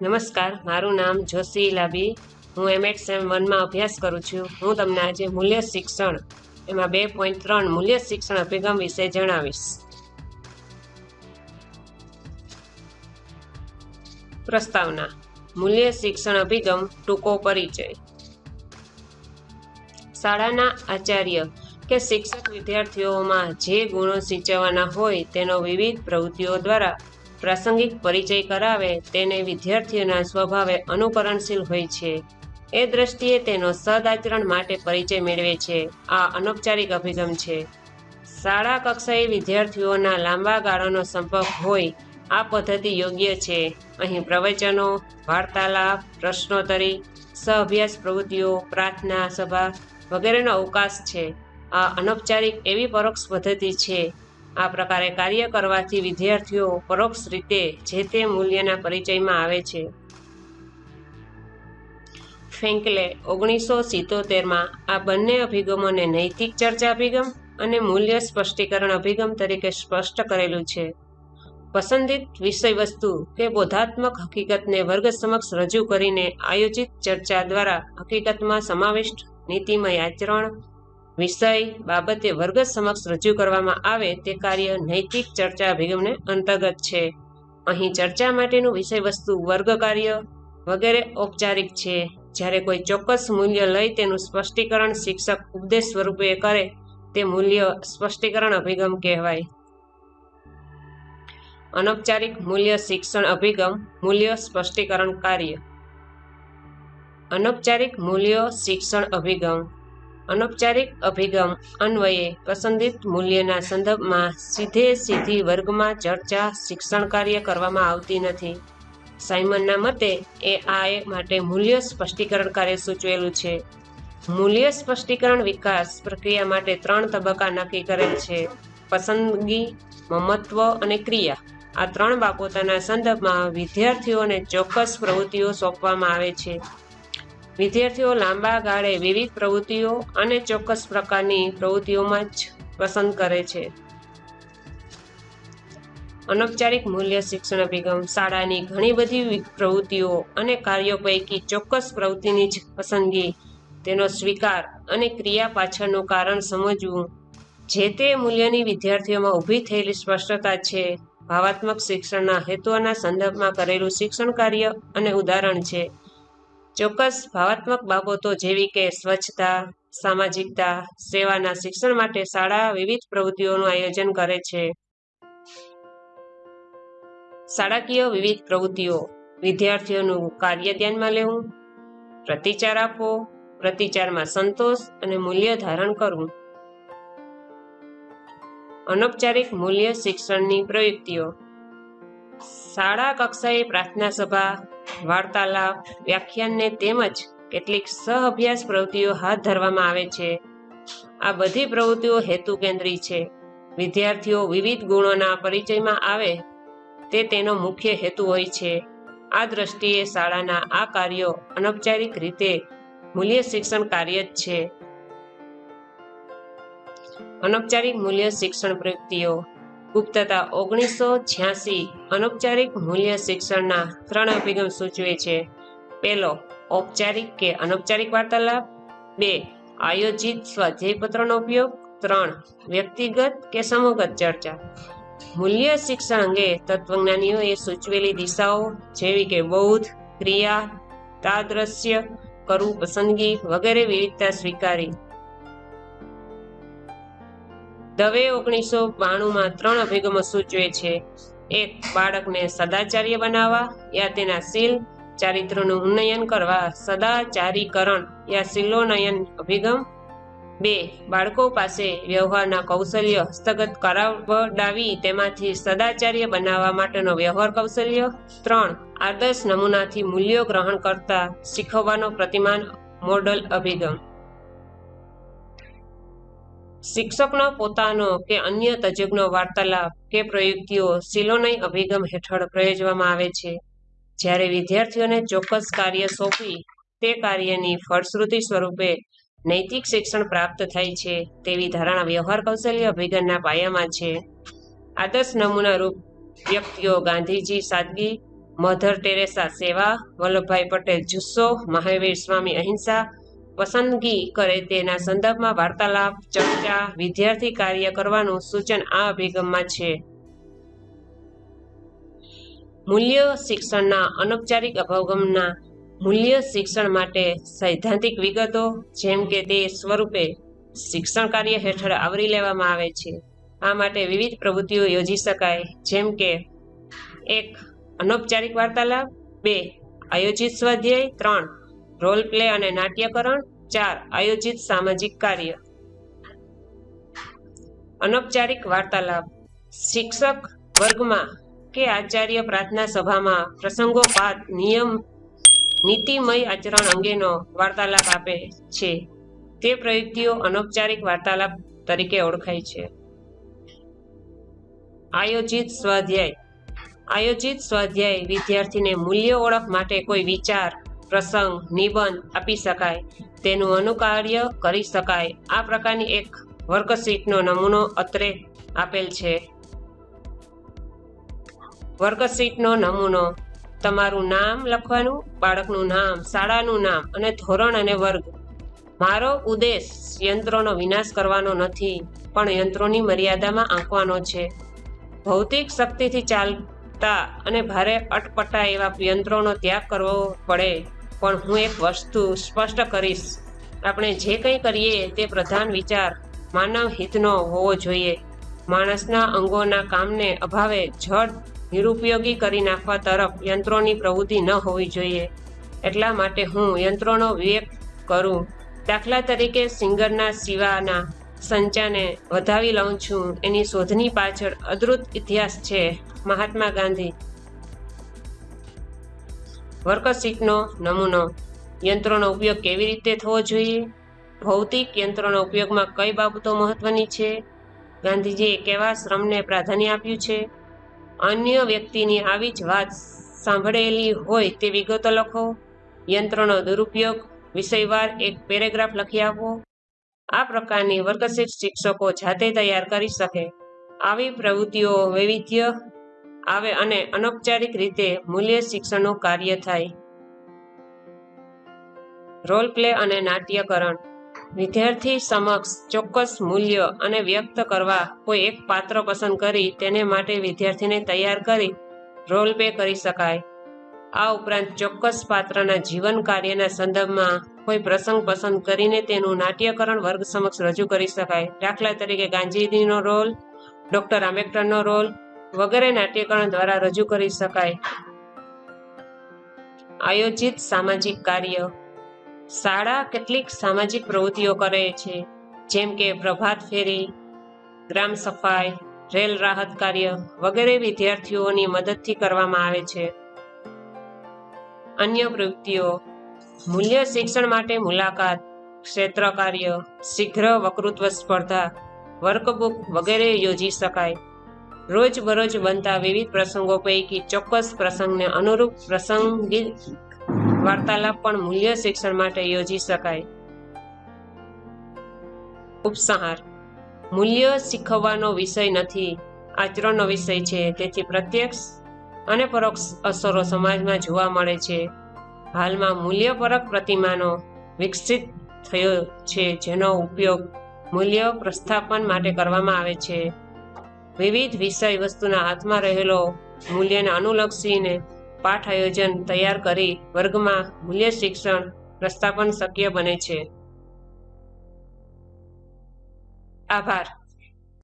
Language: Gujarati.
નમસ્કાર, મારું નામ જોશી લાબી હું એમએડ સેમ વનમાં અભ્યાસ કરું છું. હું તમને આજે મૂલ્ય શિક્ષણ, એમાં બે પોઈન્ટ ત્રણ મૂલ્ય શિક્ષણ અભિગમ વિશે જણાવીશ. પ્રસ્તાવના, મૂલ્ય શિક્ષણ અભિગમ, ટૂંકો પરિચય. શાળાના આચાર્ય કે શિક્ષક વિદ્યાર્થીઓમાં જે ગુણો સિંચવાના હોય તેનો વિવિધ પ્રવૃત્તિઓ દ્વારા પ્રાસંગિક પરિચય કરાવે તેને વિદ્યાર્થીઓના સ્વભાવે અનુકરણશીલ હોય છે. એ દ્રષ્ટિએ તેનો સદાચરણ માટે પરિચય મેળવે છે. આ અનૌપચારિક અભિગમ છે. શાળા કક્ષાએ વિદ્યાર્થીઓના લાંબા ગાળાનો સંપર્ક હોય, આ પદ્ધતિ યોગ્ય છે. અહીં પ્રવચનો, વાર્તાલાપ, પ્રશ્નોત્તરી સહઅભ્યાસ પ્રવૃત્તિઓ, પ્રાર્થના સભા વગેરેનો અવકાશ છે. આ અનૌપચારિક એવી પરોક્ષ પદ્ધતિ છે આ પ્રકારે કાર્ય કરવાથી વિદ્યાર્થીઓ પરોક્ષ રીતે જે તે મૂલ્યના પરિચયમાં આવે છે. ફેન્કલે ઓગણીસો સિત્તોતેરમાં આ બંને અભિગમોને નૈતિક ચર્ચા અભિગમ અને મૂલ્ય સ્પષ્ટીકરણ અભિગમ તરીકે સ્પષ્ટ કરેલું છે. પસંદિત વિષયવસ્તુ કે બોધાત્મક હકીકતને વર્ગ સમક્ષ રજૂ કરીને આયોજિત ચર્ચા દ્વારા હકીકતમાં સમાવિષ્ટ નીતિમય આચરણ વિષય બાબતે વર્ગ સમક્ષ રજૂ કરવામાં આવે તે કાર્ય નૈતિક ચર્ચા અભિગમને અંતર્ગત છે. અહીં ચર્ચા માટેનું વિષય વસ્તુ વર્ગ કાર્ય વગેરે ઔપચારિક છે. જ્યારે કોઈ ચોક્કસ મૂલ્ય લઈ તેનું સ્પષ્ટીકરણ શિક્ષક ઉપદેશ સ્વરૂપે કરે, તે મૂલ્ય સ્પષ્ટીકરણ અભિગમ કહેવાય. અનૌપચારિક મૂલ્ય શિક્ષણ અભિગમ મૂલ્ય સ્પષ્ટીકરણ કાર્ય. અનૌપચારિક મૂલ્ય શિક્ષણ અભિગમ અનૌપચારિક અભિગમ અન્વયે પસંદિત મૂલ્યના સંદર્ભમાં સીધે સીધી વર્ગમાં ચર્ચા શિક્ષણ કાર્ય કરવામાં આવતી નથી. સાયમનના મતે, એ આ માટે મૂલ્ય સ્પષ્ટીકરણ કાર્ય સૂચવેલું છે. મૂલ્ય સ્પષ્ટીકરણ વિકાસ પ્રક્રિયા માટે ત્રણ તબક્કા નક્કી કરેલ છે. પસંદગી, મમત્વ અને ક્રિયા. આ ત્રણ બાબતોના સંદર્ભમાં વિદ્યાર્થીઓને ચોક્કસ પ્રવૃત્તિઓ સોંપવામાં આવે છે. વિદ્યાર્થીઓ લાંબા ગાળે વિવિધ પ્રવૃત્તિઓ અને ચોક્કસ પ્રકારની પ્રવૃત્તિઓમાં જ પસંદ કરે છે. અનૌપચારિક મૂલ્ય શિક્ષણ અભિગમ શાળાની ઘણી બધી પ્રવૃત્તિઓ અને કાર્યો પૈકી ચોક્કસ પ્રવૃત્તિની જ પસંદગી, તેનો સ્વીકાર અને ક્રિયા પાછળનું કારણ સમજવું, જે તે મૂલ્યની વિદ્યાર્થીઓમાં ઊભી થયેલી સ્પષ્ટતા છે, ભાવાત્મક શિક્ષણના હેતુઓના સંદર્ભમાં કરેલું શિક્ષણ કાર્ય અને ઉદાહરણ છે. ચોક્કસ ભાવાત્મક બાબતો જેવી કે સ્વચ્છતા, સામાજિકતા, સેવાના શિક્ષણ માટે શાળા વિવિધ પ્રવૃત્તિઓનું આયોજન કરે છે. શાળાકીય વિવિધ પ્રવૃત્તિઓ. વિદ્યાર્થીઓનું કાર્ય ધ્યાનમાં લેવું, પ્રતિચાર આપવો, પ્રતિચારમાં સંતોષ અને મૂલ્ય ધારણ કરવું. અનૌપચારિક મૂલ્ય શિક્ષણની પ્રવૃત્તિઓ શાળા કક્ષાએ પ્રાર્થના સભા વાર્તાલાપ, વ્યાખ્યાનને તેમજ કેટલીક સહ અભ્યાસ પ્રવૃત્તિઓ હાથ ધરવામાં આવે છે. આ બધી પ્રવૃત્તિઓ હેતુ કેન્દ્રી છે. વિદ્યાર્થીઓ વિવિધ ગુણોના પરિચયમાં આવે તે તેનો મુખ્ય હેતુ હોય છે. આ દ્રષ્ટિએ શાળાના આ કાર્યો અનૌપચારિક રીતે મૂલ્ય શિક્ષણ કાર્ય જ છે. અનૌપચારિક મૂલ્ય શિક્ષણ પ્રયુક્તિઓ ગુપ્તતા ઓગણીસો છ્યાસી અનૌપચારિક મૂલ્ય શિક્ષણના ત્રણ અભિગમ સૂચવે છે. પહેલો, ઔપચારિક કે અનૌપચારિક વાર્તાલાપ. બે, આયોજિત સ્વાધ્યાયપત્રનો ઉપયોગ. ત્રણ, વ્યક્તિગત કે સમૂહગત ચર્ચા. મૂલ્ય શિક્ષણ અંગે તત્વજ્ઞાનીઓએ સૂચવેલી દિશાઓ જેવી કે બૌદ્ધ, ક્રિયા તાદ્રશ્ય કરવું પસંદગી વગેરે વિવિધતા સ્વીકારી. દવે ઓગણીસો બાણુંમાં ત્રણ અભિગમો સૂચવે છે. એક, બાળકને સદાચાર્ય બનાવવા યા તેના શીલ ચારિત્રનું ઉન્નયન કરવા, સદાચારીકરણ યા શીલોનયન અભિગમ. બે, બાળકો પાસે વ્યવહારના કૌશલ્ય હસ્તગત કરાવડાવી તેમાંથી સદાચાર્ય બનાવવા માટેનો વ્યવહાર કૌશલ્ય. ત્રણ, આદર્શ નમૂનાથી મૂલ્યો ગ્રહણ કરતા શીખવવાનો પ્રતિમાન મોડલ અભિગમ. શિક્ષકનો પોતાનો કે અન્ય તજજ્ઞો વાર્તાલાપ કે પ્રયુક્તિઓ સિલોનય અભિગમ હેઠળ પ્રયોજવામાં આવે છે. જ્યારે વિદ્યાર્થીઓને ચોક્કસ કાર્ય સોંપી તે કાર્યની ફળશ્રુતિ સ્વરૂપે નૈતિક શિક્ષણ પ્રાપ્ત થાય છે તેવી ધારણા વ્યવહાર કૌશલ્ય અભિગમના પાયામાં છે. આદર્શ નમૂના રૂપ વ્યક્તિઓ ગાંધીજી સાદગી, મધર ટેરેસા સેવા, વલ્લભભાઈ પટેલ જુસ્સો, મહાવીર સ્વામી અહિંસા પસંદગી કરે તેના સંદર્ભમાં વાર્તાલાપ, ચર્ચા, વિદ્યાર્થી કાર્ય કરવાનું સૂચન આ અભિગમમાં છે. મૂલ્ય શિક્ષણના અનૌપચારિક અભિગમના મૂલ્ય શિક્ષણ માટે સૈદ્ધાંતિક વિગતો, જેમ કે તે સ્વરૂપે શિક્ષણ કાર્ય હેઠળ આવરી લેવામાં આવે છે. આ માટે વિવિધ પ્રવૃત્તિઓ યોજી શકાય, જેમ કે એક, અનૌપચારિક વાર્તાલાપ, બે, આયોજિત સ્વાધ્યાય, ત્રણ રોલ પ્લે અને નાટ્યકરણ ચાર આયોજિત સામાજિક કાર્ય. અનૌપચારિક વાર્તાલાપ. શિક્ષક વર્ગમાં કે આચાર્ય પ્રાર્થના સભામાં પ્રસંગોપાત નિયમ, નીતિમય આચરણ અંગેનો વાર્તાલાપ આપે છે. તે પ્રયુક્તિઓ અનૌપચારિક વાર્તાલાપ તરીકે ઓળખાય છે. આયોજિત સ્વાધ્યાય. આયોજિત સ્વાધ્યાય વિદ્યાર્થીને મૂલ્ય ઓળખ માટે કોઈ વિચાર પ્રસંગ, નિબંધ આપી શકાય. તેનું અનુકાર્ય કરી શકાય. આ પ્રકારની એક વર્કશીટનો નમૂનો અત્રે આપેલ છે. વર્કશીટનો નમૂનો તમારું નામ લખવાનું, બાળકનું નામ, શાળાનું નામ અને ધોરણ અને વર્ગ. મારો ઉદ્દેશ યંત્રોનો વિનાશ કરવાનો નથી, પણ યંત્રોની મર્યાદામાં આંકવાનો છે. ભૌતિક શક્તિથી ચાલતા અને ભારે અટપટા એવા યંત્રોનો ત્યાગ કરવો પડે. પણ હું એક વસ્તુ સ્પષ્ટ કરીશ. આપણે જે કંઈ કરીએ તે પ્રધાન વિચાર માનવ હિતનો હોવો જોઈએ. માણસના અંગોના કામને અભાવે જડ નિરુપયોગી કરી નાખવા તરફ યંત્રોની પ્રવૃત્તિ ન હોવી જોઈએ. એટલા માટે હું યંત્રોનો વિવેક કરું. દાખલા તરીકે સિંગરના સિવાના સંચાને વધાવી લઉં છું. એની શોધની પાછળ અદ્ભુત ઇતિહાસ છે. મહાત્મા ગાંધી વર્કશીટનો નમૂનો, યંત્રોનો ઉપયોગ કેવી રીતે થવો જોઈએ? ભૌતિક યંત્રોના ઉપયોગમાં કઈ બાબતો મહત્વની છે? ગાંધીજીએ કેવા શ્રમને પ્રાધાન્ય આપ્યું છે? અન્ય વ્યક્તિની આવી જ વાત સાંભળેલી હોય તે વિગતો લખો. યંત્રનો દુરુપયોગ વિષયવાર એક પેરેગ્રાફ લખી આપો. આ પ્રકારની વર્કશીટ શિક્ષકો જાતે તૈયાર કરી શકે. આવી પ્રવૃત્તિઓ વૈવિધ્ય આવે અને અનૌપચારિક રીતે મૂલ્ય શિક્ષણનું કાર્ય થાય. રોલ પ્લે અને નાટ્યકરણ. વિદ્યાર્થી સમક્ષ ચોક્કસ મૂલ્ય અને વ્યક્ત કરવા કોઈ એક પાત્ર પસંદ કરી તેને માટે વિદ્યાર્થીને તૈયાર કરી રોલ પ્લે કરી શકાય. આ ઉપરાંત ચોક્કસ પાત્રના જીવન કાર્યના સંદર્ભમાં કોઈ પ્રસંગ પસંદ કરીને તેનું નાટ્યકરણ વર્ગ સમક્ષ રજૂ કરી શકાય. દાખલા તરીકે ગાંધીજીનો રોલ, ડોક્ટર આંબેડકરનો રોલ વગેરે નાટ્યકરણ દ્વારા રજૂ કરી શકાય. આયોજિત સામાજિક કાર્ય. શાળા કેટલીક સામાજિક પ્રવૃત્તિઓ કરે છે, જેમ કે પ્રભાત ફેરી, ગ્રામ સફાઈ, રેલ રાહત કાર્ય વગેરે વિદ્યાર્થીઓની મદદથી કરવામાં આવે છે. અન્ય પ્રવૃત્તિઓ. મૂલ્ય શિક્ષણ માટે મુલાકાત, ક્ષેત્ર કાર્ય, શીઘ્ર વકૃત્વ સ્પર્ધા, વર્કબુક વગેરે યોજી શકાય. રોજબરોજ બનતા વિવિધ પ્રસંગો પૈકી ચોક્કસ પ્રસંગને અનુરૂપ પ્રસંગિક વાર્તાલાપ પણ મૂલ્ય શિક્ષણ માટે યોજી શકાય. ઉપસંહાર. મૂલ્ય શીખવવાનો વિષય નથી, આચરણનો વિષય છે, તેથી પ્રત્યક્ષ અને પરોક્ષ અસરો સમાજમાં જોવા મળે છે. હાલમાં મૂલ્યપરક પ્રતિમાનો વિકસિત થયો છે, જેનો ઉપયોગ મૂલ્ય પ્રસ્થાપન માટે કરવામાં આવે છે. વિવિધ વિષય વસ્તુના હાથમાં રહેલો મૂલ્યને અનુલક્ષીને પાઠ આયોજન તૈયાર કરી વર્ગમાં મૂલ્ય શિક્ષણ પ્રસ્થાપન શક્ય બને છે. આભાર.